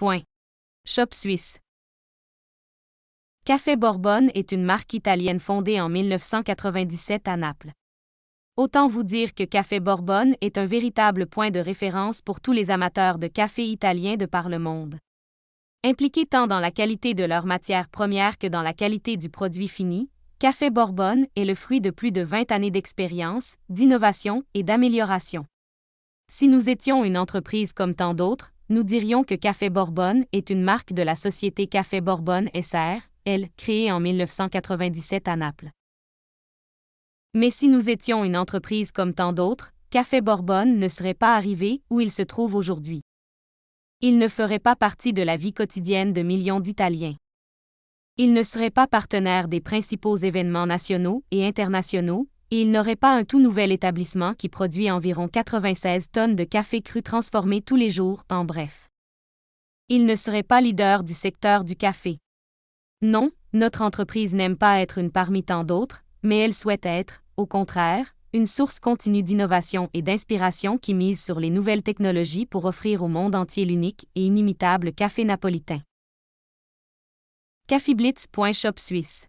Point. Shop Suisse. Café Borbone est une marque italienne fondée en 1997 à Naples. Autant vous dire que Café Borbone est un véritable point de référence pour tous les amateurs de café italien de par le monde. Impliqués tant dans la qualité de leurs matières premières que dans la qualité du produit fini, Café Borbone est le fruit de plus de 20 années d'expérience, d'innovation et d'amélioration. Si nous étions une entreprise comme tant d'autres, nous dirions que Café Borbone est une marque de la société Café Borbone SR, elle, créée en 1997 à Naples. Mais si nous étions une entreprise comme tant d'autres, Café Borbone ne serait pas arrivé où il se trouve aujourd'hui. Il ne ferait pas partie de la vie quotidienne de millions d'Italiens. Il ne serait pas partenaire des principaux événements nationaux et internationaux, et il n'aurait pas un tout nouvel établissement qui produit environ 96 tonnes de café cru transformé tous les jours, en bref. Il ne serait pas leader du secteur du café. Non, notre entreprise n'aime pas être une parmi tant d'autres, mais elle souhaite être, au contraire, une source continue d'innovation et d'inspiration qui mise sur les nouvelles technologies pour offrir au monde entier l'unique et inimitable café napolitain. Caféblitz.shop suisse